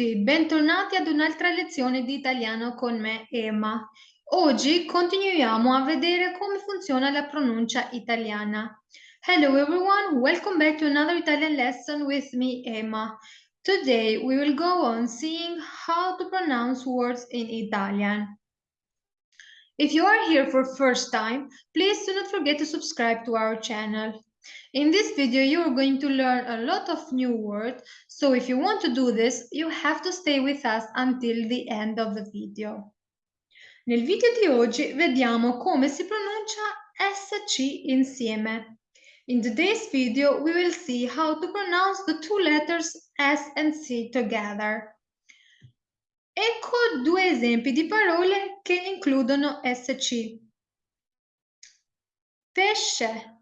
tutti, bentornati ad un'altra lezione di italiano con me, Emma. Oggi continuiamo a vedere come funziona la pronuncia italiana. Hello everyone, welcome back to another Italian lesson with me, Emma. Today we will go on seeing how to pronounce words in Italian. If you are here for first time, please do not forget to subscribe to our channel. In this video, you're going to learn a lot of new words, so if you want to do this, you have to stay with us until the end of the video. Nel video di oggi vediamo come si pronuncia SC insieme. In today's video, we will see how to pronounce the two letters S and C together. Ecco due esempi di parole che includono SC. Pesce,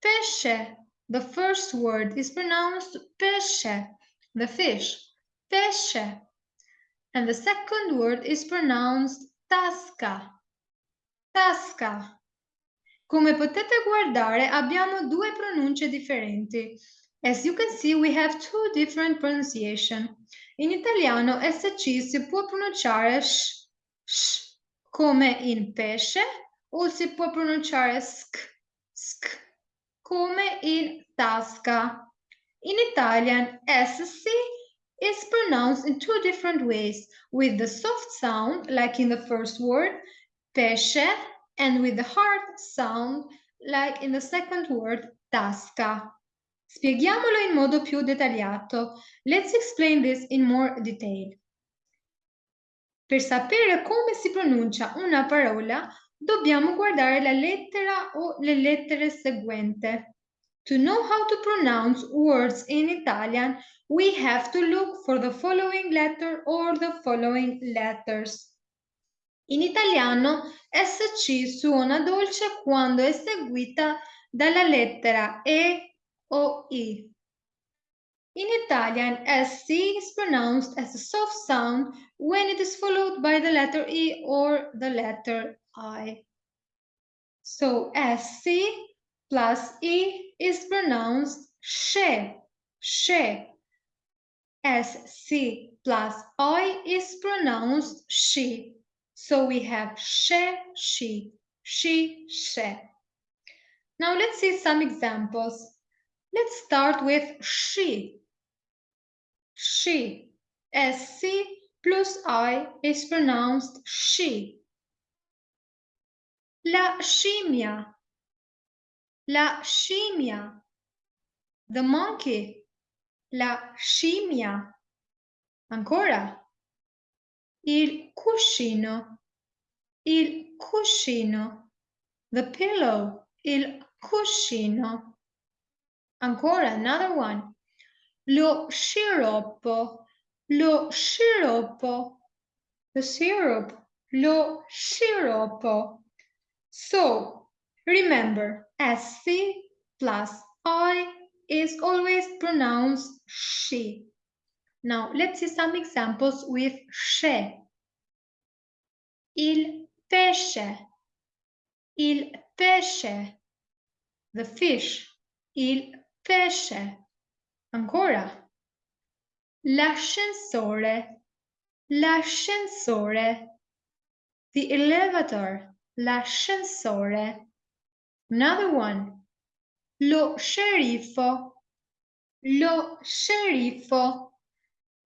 Pesce. The first word is pronounced pesce, the fish. Pesce. And the second word is pronounced tasca. Tasca. Come potete guardare abbiamo due pronunce differenti. As you can see we have two different pronunciation. In italiano SC si può pronunciare sh, sh come in pesce o si può pronunciare sk, sk come in tasca. In Italian, SC is pronounced in two different ways, with the soft sound, like in the first word, pesce, and with the hard sound, like in the second word, tasca. Spieghiamolo in modo più dettagliato. Let's explain this in more detail. Per sapere come si pronuncia una parola, dobbiamo guardare la lettera o le lettere seguenti. To know how to pronounce words in Italian, we have to look for the following letter or the following letters. In italiano, SC suona dolce quando è seguita dalla lettera E o I. In Italian, SC is pronounced as a soft sound when it is followed by the letter E or the letter I. So SC plus E is pronounced she, she. SC plus I is pronounced she. So we have she, she, she, she. Now let's see some examples. Let's start with she. She. SC plus I is pronounced she. La scimmia. La scimmia. The monkey. La scimmia. Ancora. Il cuscino. Il cuscino. The pillow. Il cuscino. Ancora, another one. Lo sciroppo. Lo sciroppo. The syrup. Lo sciroppo. So remember, SC plus I is always pronounced she. Now let's see some examples with she. Il pesce. Il pesce. The fish. Il pesce. Ancora. L'ascensore. L'ascensore. The elevator l'ascensore. Another one. Lo sceriffo. Lo sceriffo.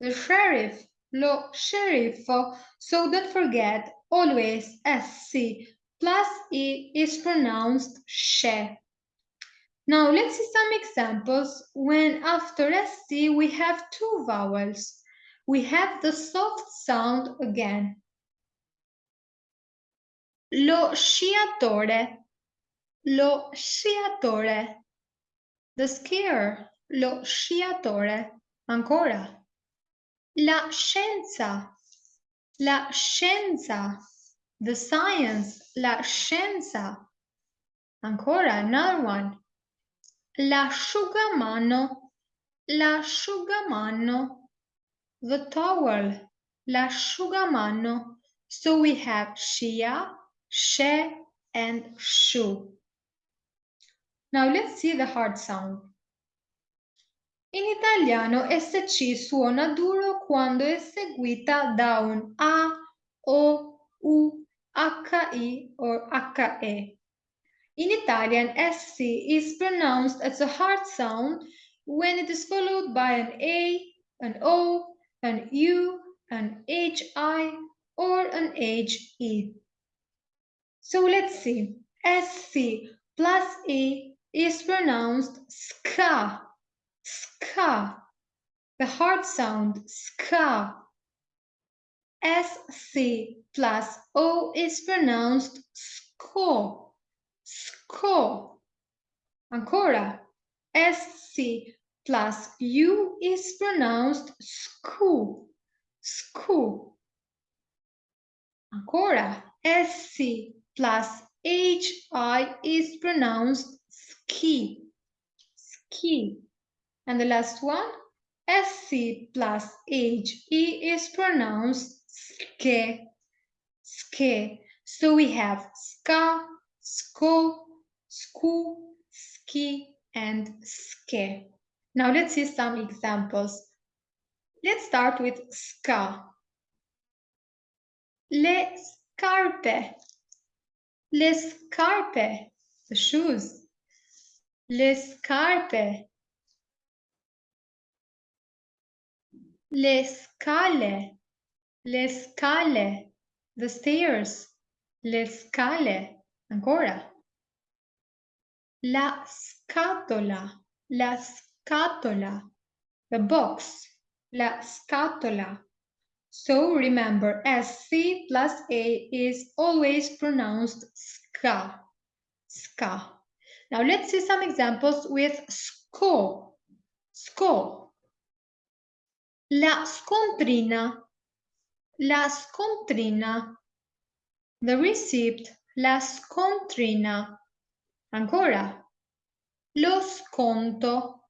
The sheriff. Lo sceriffo. So don't forget, always SC plus E is pronounced she. Now let's see some examples when after SC we have two vowels. We have the soft sound again. Lo sciatore. Lo sciatore. The skier. Lo sciatore. Ancora. La scienza. La scienza. The science. La scienza. Ancora. Another one. L'asciugamano. L'asciugamano. The towel. L'asciugamano. So we have Shia, she, and shu. Now let's see the hard sound. In italiano SC suona duro quando è seguita da un A, O, U, HI or HE. In Italian, SC is pronounced as a hard sound when it is followed by an A, an O, an U, an HI, or an HE. So let's see. SC plus E is pronounced ska, ska. The hard sound, ska. SC plus O is pronounced SCO, SCO. Ancora, SC plus U is pronounced SCU, SCU. Ancora, SC plus HI is pronounced ski, ski. And the last one, SC plus HE is pronounced ske, ske. So we have ska, sko, sku, ski, and ske. Now let's see some examples. Let's start with ska. Le scarpe. Le scarpe. The shoes. Le scarpe. Le scale. Le scale. The stairs. Le scale. Ancora. La scatola. La scatola. The box. La scatola. So remember, SC plus A is always pronounced ska. Ska. Now let's see some examples with SCO. SCO. La scontrina. La scontrina. The receipt. La scontrina. Ancora. Lo sconto.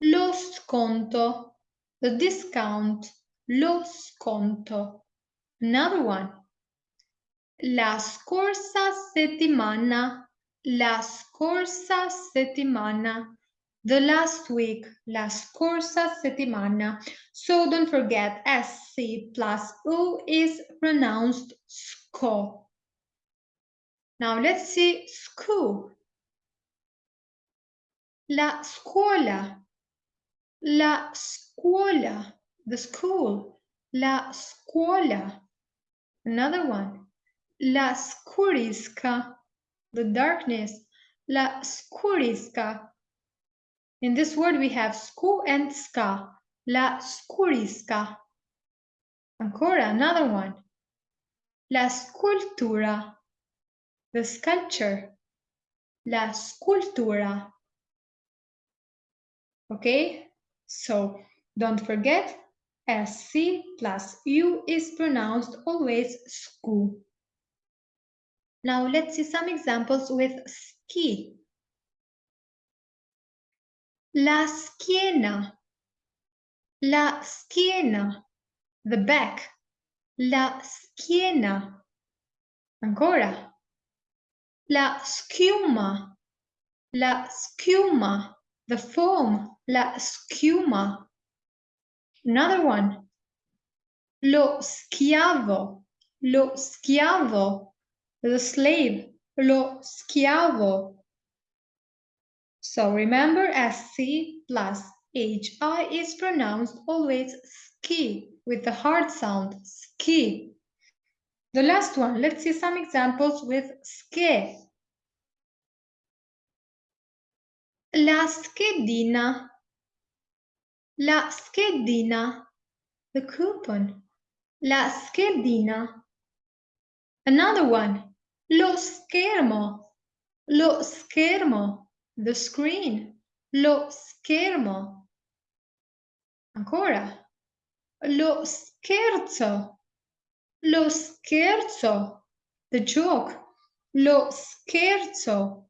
Lo sconto. The discount. Lo sconto. Another one. La scorsa settimana. La scorsa settimana. The last week. La scorsa settimana. So don't forget SC plus U is pronounced SCO. Now let's see school. La scuola. La scuola the school, la scuola. Another one, la scurisca, the darkness, la scurisca. In this word we have scu and ska, la scurisca. Ancora, another one, la scultura, the sculpture, la scultura. Okay, so don't forget SC plus U is pronounced always SCU. Now let's see some examples with ski. La schiena. La schiena. The back. La schiena. Ancora. La schiuma. La schiuma. The foam. La schiuma. Another one. Lo schiavo. Lo schiavo. The slave. Lo schiavo. So remember SC plus HI is pronounced always ski with the hard sound ski. The last one, let's see some examples with ske. La schedina La schedina. The coupon. La schedina. Another one. Lo schermo. Lo schermo. The screen. Lo schermo. Ancora. Lo scherzo. Lo scherzo. The joke. Lo scherzo.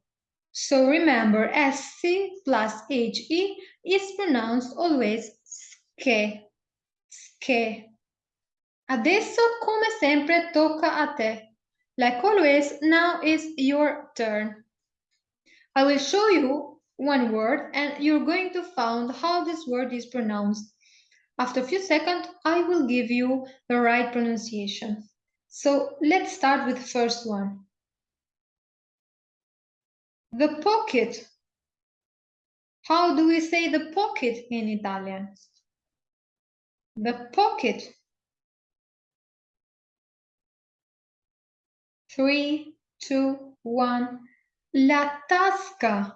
So remember, SC plus HE is pronounced always ske, ske. Adesso, come sempre, tocca a te. Like always, now is your turn. I will show you one word and you're going to find how this word is pronounced. After a few seconds, I will give you the right pronunciation. So let's start with the first one. The pocket. How do we say the pocket in Italian? The pocket. Three, two, one. La tasca.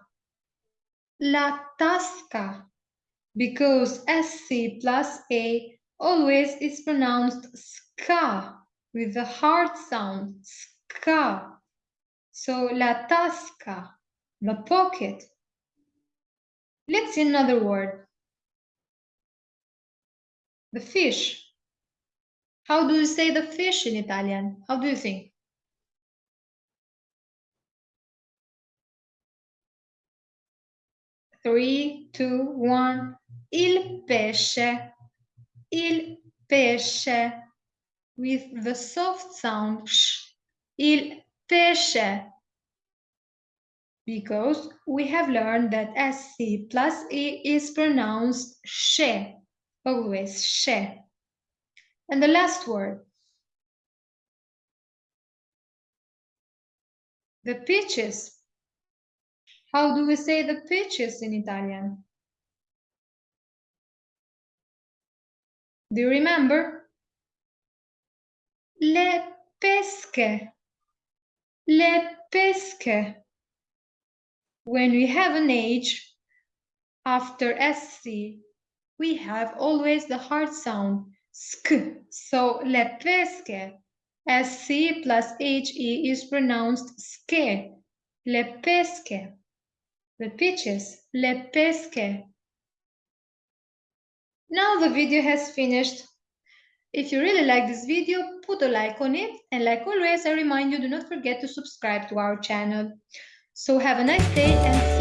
La tasca. Because SC plus A always is pronounced ska with the hard sound, ska. So la tasca, the pocket. Let's see another word. The fish. How do you say the fish in Italian? How do you think? Three, two, one. Il pesce. Il pesce. With the soft sound. Il pesce. Because we have learned that SC plus E is pronounced she. Always she. And the last word. The peaches. How do we say the peaches in Italian? Do you remember? Le pesche. Le pesche. When we have an H after SC, we have always the hard sound sk. So le. SC plus HE is pronounced ske. Le the peaches, le. Now the video has finished. If you really like this video, put a like on it and like always I remind you do not forget to subscribe to our channel. So have a nice day and